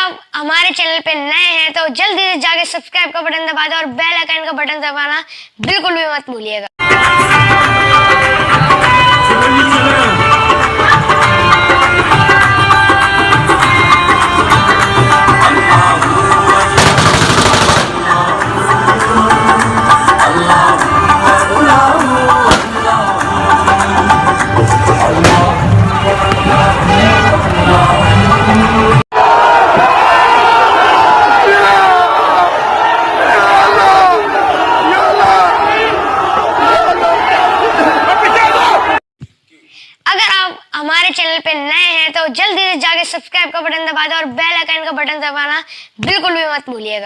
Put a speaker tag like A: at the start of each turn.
A: آپ ہمارے چینل پہ نئے ہیں تو جلدی سے جا کے سبسکرائب کا بٹن دبا دیں اور بیل آئکن کا بٹن دبانا بالکل بھی مت بھولیے گا۔ آپ ہمارے چینل پہ نئے ہیں تو جلدی سے جا کے سبسکرائب کا بٹن دبا دیں اور بیل آئکن کا بٹن دبانا بالکل بھی مت بھولیے گا۔